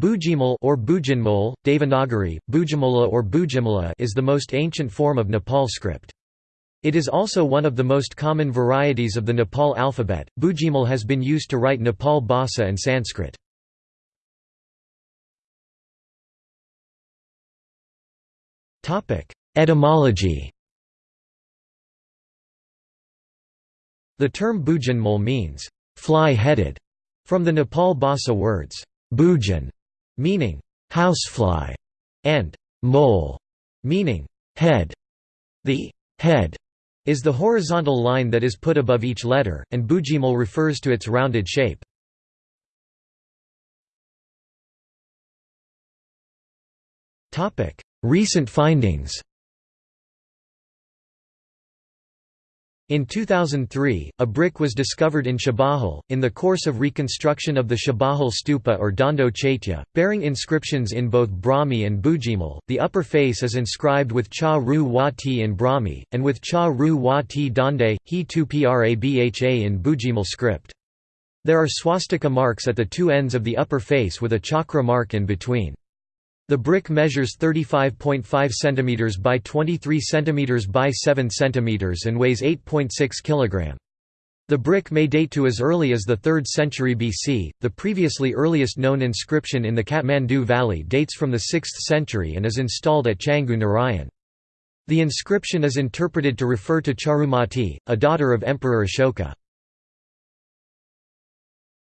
Bhujimol or Bhujinmol, Devanagari, Bujimala or Bujimala is the most ancient form of Nepal script. It is also one of the most common varieties of the Nepal alphabet. Bhujimol has been used to write Nepal Bhasa and Sanskrit. Topic: Etymology. The term Bhujinmol means fly-headed from the Nepal Bhasa words bhujin meaning housefly, and mol, meaning head. The head is the horizontal line that is put above each letter, and bhujimol refers to its rounded shape. Recent findings In 2003, a brick was discovered in Chabahil, in the course of reconstruction of the Chabahil stupa or Dhando Chaitya, bearing inscriptions in both Brahmi and Bhujimol. The upper face is inscribed with Cha Ru Wa Ti in Brahmi, and with Cha Ru Wa Ti Dande, He Tu Prabha in Bhujimol script. There are swastika marks at the two ends of the upper face with a chakra mark in between. The brick measures 35.5 cm by 23 cm by 7 cm and weighs 8.6 kg. The brick may date to as early as the 3rd century BC. The previously earliest known inscription in the Kathmandu Valley dates from the 6th century and is installed at Changu Narayan. The inscription is interpreted to refer to Charumati, a daughter of Emperor Ashoka.